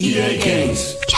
EA Games.